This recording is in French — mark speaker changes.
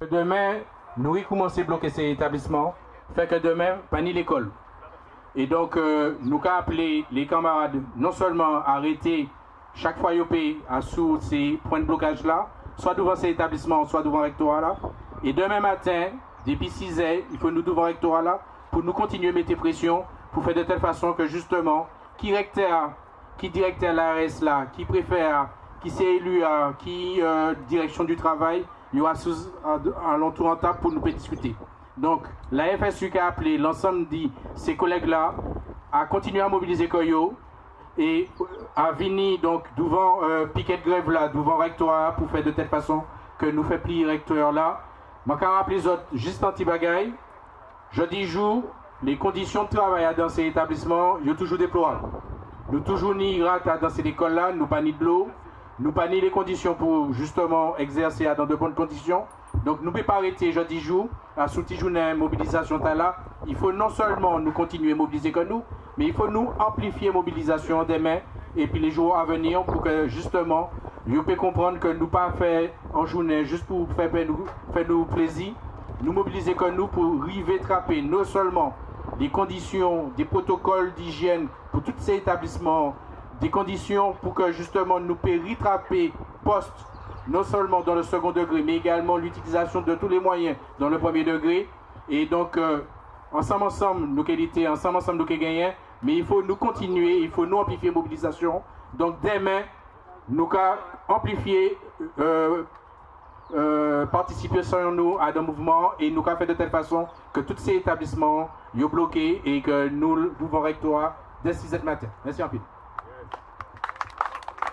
Speaker 1: Demain, nous recommencer à bloquer ces établissements, fait que demain, pas ni l'école. Et donc, euh, nous avons appelé les camarades non seulement à arrêter chaque fois à sous ces points de blocage là, soit devant ces établissements, soit devant le rectorat là. Et demain matin, depuis 6 heures, il faut nous devant le rectorat là pour nous continuer à mettre pression pour faire de telle façon que justement, qui recteur, qui directeur l'ARS là, qui préfère, qui s'est élu qui euh, direction du travail, il y aura un l'entour en table pour nous discuter. Donc, la FSU a appelé l'ensemble de ses collègues-là à continuer à mobiliser Koyo et à venir donc devant euh, piquet de grève là, devant rectorat pour faire de telle façon que nous fait plier recteur là. Je rappeler les autres juste un petit bagaille. Jeudi jour, les conditions de travail dans ces établissements, sont toujours déplorables. Nous toujours ni rate dans ces écoles là, nous pas ni de l'eau, nous pas ni les conditions pour justement exercer dans de bonnes conditions. Donc nous ne pouvons pas arrêter jeudi jour, à sous journée mobilisation là. Il faut non seulement nous continuer à mobiliser comme nous, mais il faut nous amplifier mobilisation demain et puis les jours à venir pour que justement, nous puissions comprendre que nous pas faire en journée juste pour faire, nous, faire nous plaisir, nous mobiliser comme nous pour arriver trapper non seulement des conditions, des protocoles d'hygiène pour tous ces établissements, des conditions pour que justement nous puissions rattraper poste non seulement dans le second degré, mais également l'utilisation de tous les moyens dans le premier degré. Et donc, euh, ensemble, ensemble, nos qualités, ensemble, ensemble, nous gagnons, mais il faut nous continuer, il faut nous amplifier mobilisation. Donc, demain, nous amplifier, euh, euh, participer nous à des mouvements et nous faire de telle façon que tous ces établissements soient bloqués et que nous pouvons rectoire dès 6 matin. Merci en